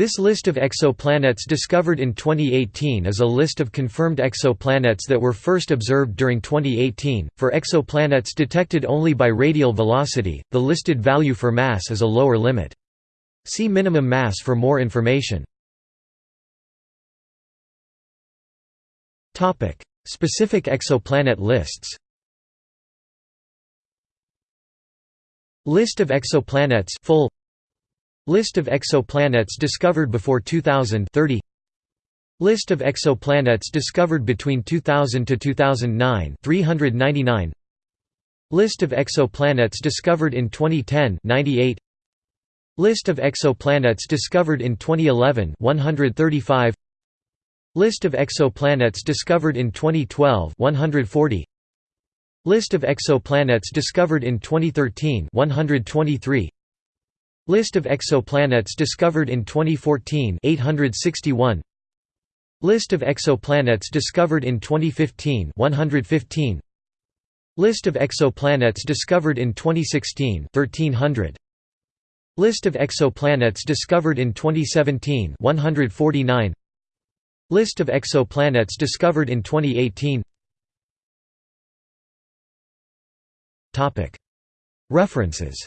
This list of exoplanets discovered in 2018 is a list of confirmed exoplanets that were first observed during 2018. For exoplanets detected only by radial velocity, the listed value for mass is a lower limit. See minimum mass for more information. Topic: Specific exoplanet lists. List of exoplanets full List of exoplanets discovered before 2000 30 List of exoplanets discovered between 2000 to 2009 399 List of exoplanets discovered in 2010 98 List of exoplanets discovered in 2011 135 List of exoplanets discovered in 2012 140 List of exoplanets discovered in 2013 123 List of exoplanets discovered in 2014 861 List of exoplanets discovered in 2015 115 List of exoplanets discovered in 2016 1300 List of exoplanets discovered in 2017 149 List of exoplanets discovered in 2018 References